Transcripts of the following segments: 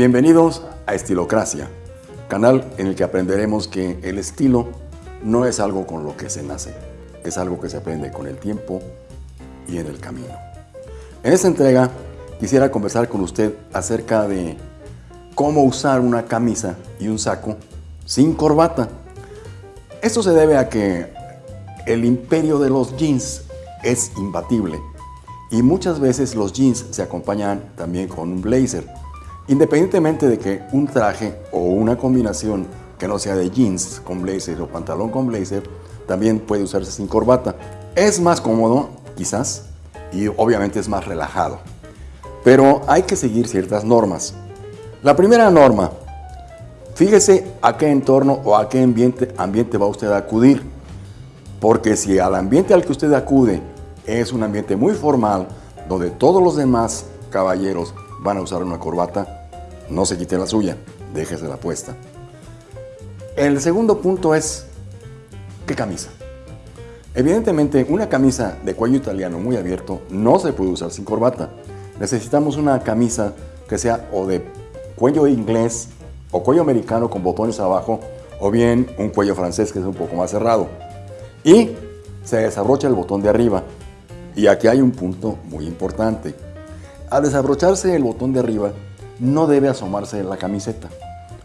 Bienvenidos a Estilocracia, canal en el que aprenderemos que el estilo no es algo con lo que se nace, es algo que se aprende con el tiempo y en el camino. En esta entrega quisiera conversar con usted acerca de cómo usar una camisa y un saco sin corbata. Esto se debe a que el imperio de los jeans es imbatible y muchas veces los jeans se acompañan también con un blazer. Independientemente de que un traje o una combinación que no sea de jeans con blazer o pantalón con blazer, también puede usarse sin corbata. Es más cómodo, quizás, y obviamente es más relajado. Pero hay que seguir ciertas normas. La primera norma, fíjese a qué entorno o a qué ambiente, ambiente va usted a acudir. Porque si al ambiente al que usted acude es un ambiente muy formal, donde todos los demás caballeros van a usar una corbata, no se quite la suya, déjese la puesta. El segundo punto es, ¿qué camisa? Evidentemente, una camisa de cuello italiano muy abierto no se puede usar sin corbata. Necesitamos una camisa que sea o de cuello inglés o cuello americano con botones abajo o bien un cuello francés que es un poco más cerrado. Y se desabrocha el botón de arriba. Y aquí hay un punto muy importante. Al desabrocharse el botón de arriba, no debe asomarse la camiseta.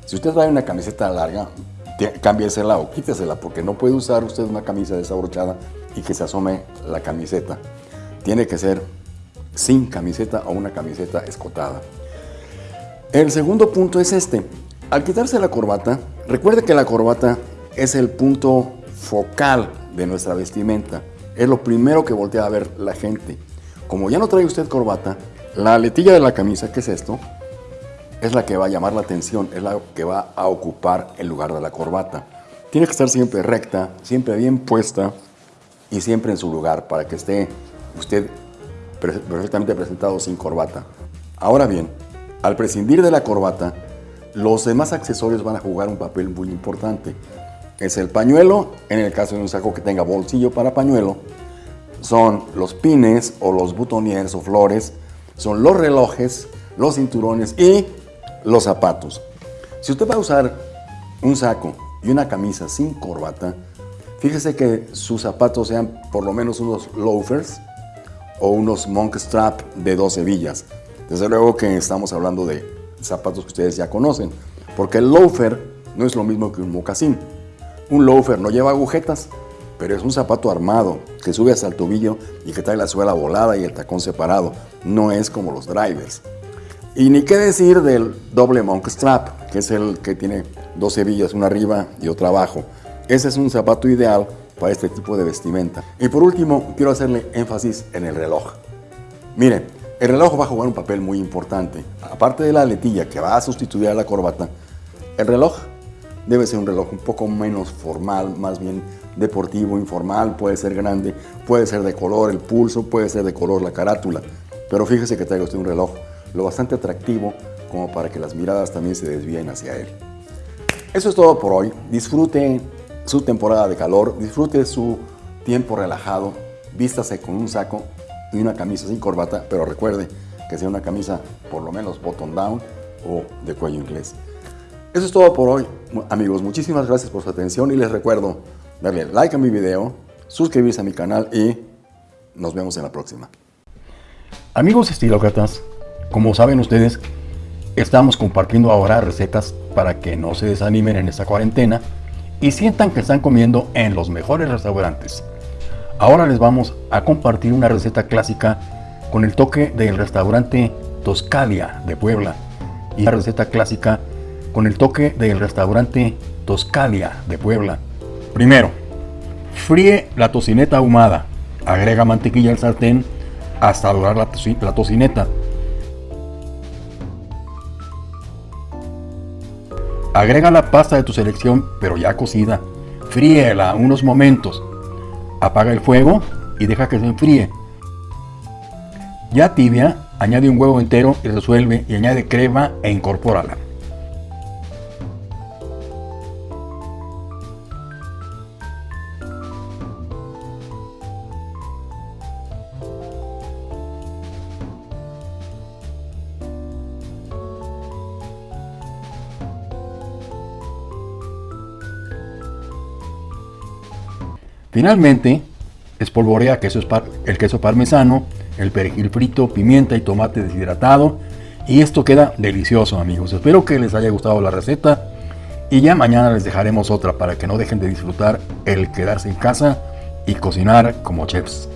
Si usted trae una camiseta larga, cámbiesela o quítesela, porque no puede usar usted una camisa desabrochada y que se asome la camiseta. Tiene que ser sin camiseta o una camiseta escotada. El segundo punto es este. Al quitarse la corbata, recuerde que la corbata es el punto focal de nuestra vestimenta. Es lo primero que voltea a ver la gente. Como ya no trae usted corbata, la aletilla de la camisa, que es esto, es la que va a llamar la atención, es la que va a ocupar el lugar de la corbata. Tiene que estar siempre recta, siempre bien puesta y siempre en su lugar para que esté usted perfectamente presentado sin corbata. Ahora bien, al prescindir de la corbata, los demás accesorios van a jugar un papel muy importante. Es el pañuelo, en el caso de un saco que tenga bolsillo para pañuelo, son los pines o los butoniers o flores, son los relojes, los cinturones y los zapatos. Si usted va a usar un saco y una camisa sin corbata, fíjese que sus zapatos sean por lo menos unos loafers o unos monk strap de dos hebillas. Desde luego que estamos hablando de zapatos que ustedes ya conocen, porque el loafer no es lo mismo que un mocasín. Un loafer no lleva agujetas, pero es un zapato armado que sube hasta el tobillo y que trae la suela volada y el tacón separado. No es como los drivers. Y ni qué decir del doble monk strap, que es el que tiene dos hebillas, una arriba y otra abajo. Ese es un zapato ideal para este tipo de vestimenta. Y por último, quiero hacerle énfasis en el reloj. Miren, el reloj va a jugar un papel muy importante. Aparte de la letilla que va a sustituir a la corbata, el reloj debe ser un reloj un poco menos formal, más bien deportivo, informal, puede ser grande, puede ser de color el pulso, puede ser de color la carátula. Pero fíjese que traiga usted un reloj lo bastante atractivo como para que las miradas también se desvíen hacia él. Eso es todo por hoy. Disfrute su temporada de calor, disfrute su tiempo relajado, vístase con un saco y una camisa sin corbata, pero recuerde que sea una camisa por lo menos button down o de cuello inglés. Eso es todo por hoy, amigos. Muchísimas gracias por su atención y les recuerdo darle like a mi video, suscribirse a mi canal y nos vemos en la próxima. Amigos estilócratas, como saben ustedes, estamos compartiendo ahora recetas para que no se desanimen en esta cuarentena y sientan que están comiendo en los mejores restaurantes. Ahora les vamos a compartir una receta clásica con el toque del restaurante Toscalia de Puebla y una receta clásica con el toque del restaurante Toscalia de Puebla. Primero, fríe la tocineta ahumada, agrega mantequilla al sartén hasta dorar la, la tocineta Agrega la pasta de tu selección, pero ya cocida. Fríela unos momentos. Apaga el fuego y deja que se enfríe. Ya tibia, añade un huevo entero y resuelve y añade crema e incorpórala. Finalmente, espolvorea queso el queso parmesano, el perejil frito, pimienta y tomate deshidratado. Y esto queda delicioso amigos. Espero que les haya gustado la receta. Y ya mañana les dejaremos otra para que no dejen de disfrutar el quedarse en casa y cocinar como chefs.